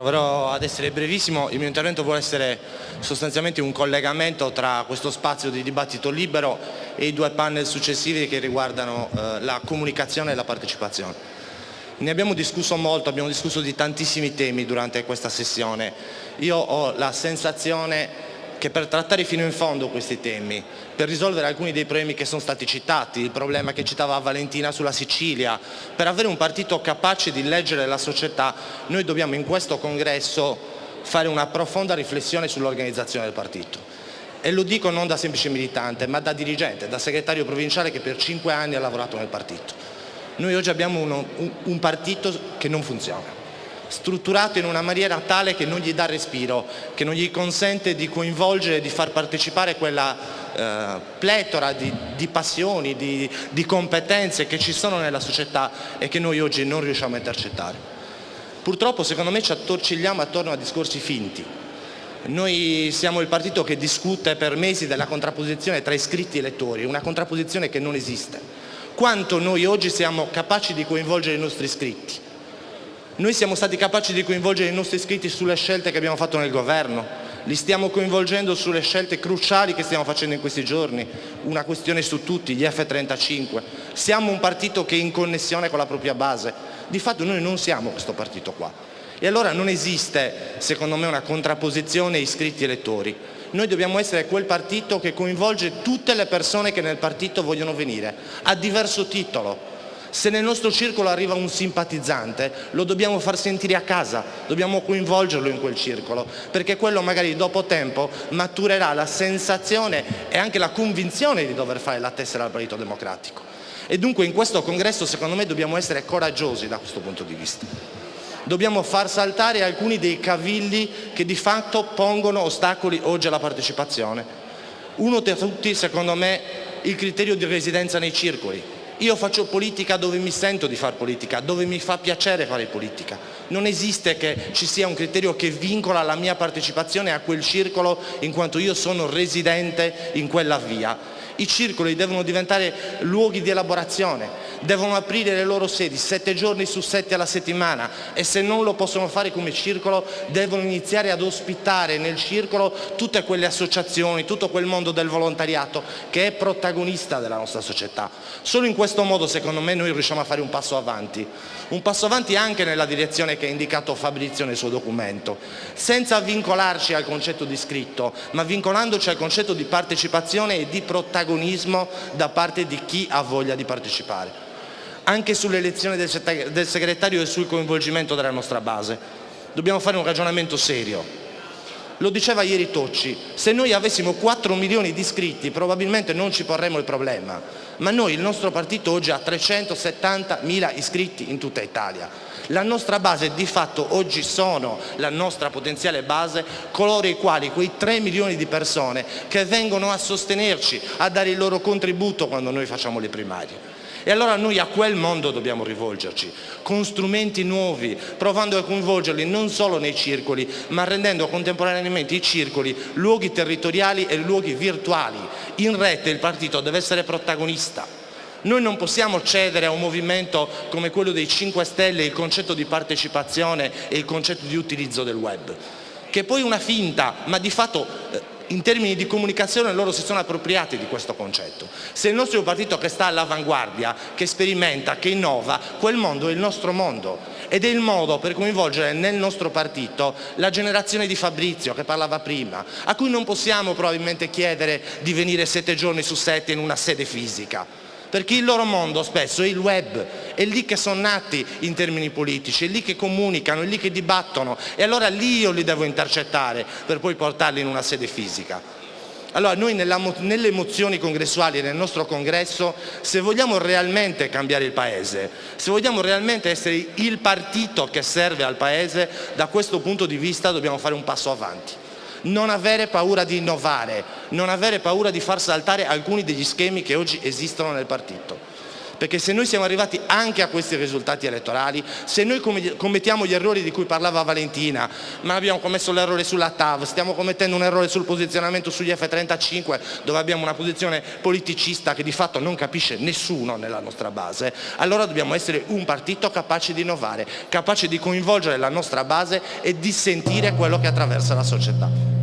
Proverò ad essere brevissimo, il mio intervento vuole essere sostanzialmente un collegamento tra questo spazio di dibattito libero e i due panel successivi che riguardano eh, la comunicazione e la partecipazione. Ne abbiamo discusso molto, abbiamo discusso di tantissimi temi durante questa sessione. Io ho la sensazione che per trattare fino in fondo questi temi, per risolvere alcuni dei problemi che sono stati citati, il problema che citava Valentina sulla Sicilia, per avere un partito capace di leggere la società, noi dobbiamo in questo congresso fare una profonda riflessione sull'organizzazione del partito. E lo dico non da semplice militante, ma da dirigente, da segretario provinciale che per cinque anni ha lavorato nel partito. Noi oggi abbiamo uno, un, un partito che non funziona strutturato in una maniera tale che non gli dà respiro, che non gli consente di coinvolgere, di far partecipare quella eh, pletora di, di passioni, di, di competenze che ci sono nella società e che noi oggi non riusciamo a intercettare. Purtroppo secondo me ci attorcigliamo attorno a discorsi finti. Noi siamo il partito che discute per mesi della contrapposizione tra iscritti e elettori, una contrapposizione che non esiste. Quanto noi oggi siamo capaci di coinvolgere i nostri iscritti? Noi siamo stati capaci di coinvolgere i nostri iscritti sulle scelte che abbiamo fatto nel governo, li stiamo coinvolgendo sulle scelte cruciali che stiamo facendo in questi giorni, una questione su tutti, gli F-35. Siamo un partito che è in connessione con la propria base, di fatto noi non siamo questo partito qua. E allora non esiste, secondo me, una contrapposizione iscritti-elettori. Noi dobbiamo essere quel partito che coinvolge tutte le persone che nel partito vogliono venire, a diverso titolo, se nel nostro circolo arriva un simpatizzante lo dobbiamo far sentire a casa, dobbiamo coinvolgerlo in quel circolo, perché quello magari dopo tempo maturerà la sensazione e anche la convinzione di dover fare la tessera al Partito Democratico. E dunque in questo congresso secondo me dobbiamo essere coraggiosi da questo punto di vista. Dobbiamo far saltare alcuni dei cavilli che di fatto pongono ostacoli oggi alla partecipazione. Uno tra tutti secondo me il criterio di residenza nei circoli. Io faccio politica dove mi sento di fare politica, dove mi fa piacere fare politica. Non esiste che ci sia un criterio che vincola la mia partecipazione a quel circolo in quanto io sono residente in quella via. I circoli devono diventare luoghi di elaborazione, devono aprire le loro sedi sette giorni su sette alla settimana e se non lo possono fare come circolo devono iniziare ad ospitare nel circolo tutte quelle associazioni, tutto quel mondo del volontariato che è protagonista della nostra società. Solo in questo modo secondo me noi riusciamo a fare un passo avanti, un passo avanti anche nella direzione che ha indicato Fabrizio nel suo documento, senza vincolarci al concetto di scritto, ma vincolandoci al concetto di partecipazione e di protagonismo protagonismo da parte di chi ha voglia di partecipare. Anche sull'elezione del segretario e sul coinvolgimento della nostra base dobbiamo fare un ragionamento serio. Lo diceva ieri Tocci, se noi avessimo 4 milioni di iscritti probabilmente non ci porremmo il problema, ma noi, il nostro partito oggi ha 370 mila iscritti in tutta Italia. La nostra base di fatto oggi sono la nostra potenziale base coloro i quali, quei 3 milioni di persone che vengono a sostenerci, a dare il loro contributo quando noi facciamo le primarie. E allora noi a quel mondo dobbiamo rivolgerci, con strumenti nuovi, provando a coinvolgerli non solo nei circoli, ma rendendo contemporaneamente i circoli luoghi territoriali e luoghi virtuali. In rete il partito deve essere protagonista. Noi non possiamo cedere a un movimento come quello dei 5 Stelle il concetto di partecipazione e il concetto di utilizzo del web, che è poi una finta, ma di fatto eh, in termini di comunicazione loro si sono appropriati di questo concetto. Se il nostro è un partito che sta all'avanguardia, che sperimenta, che innova, quel mondo è il nostro mondo ed è il modo per coinvolgere nel nostro partito la generazione di Fabrizio che parlava prima, a cui non possiamo probabilmente chiedere di venire sette giorni su sette in una sede fisica perché il loro mondo spesso è il web, è lì che sono nati in termini politici, è lì che comunicano, è lì che dibattono e allora lì io li devo intercettare per poi portarli in una sede fisica. Allora noi nelle mozioni congressuali nel nostro congresso, se vogliamo realmente cambiare il Paese, se vogliamo realmente essere il partito che serve al Paese, da questo punto di vista dobbiamo fare un passo avanti non avere paura di innovare, non avere paura di far saltare alcuni degli schemi che oggi esistono nel partito. Perché se noi siamo arrivati anche a questi risultati elettorali, se noi commettiamo gli errori di cui parlava Valentina, ma abbiamo commesso l'errore sulla TAV, stiamo commettendo un errore sul posizionamento sugli F-35 dove abbiamo una posizione politicista che di fatto non capisce nessuno nella nostra base, allora dobbiamo essere un partito capace di innovare, capace di coinvolgere la nostra base e di sentire quello che attraversa la società.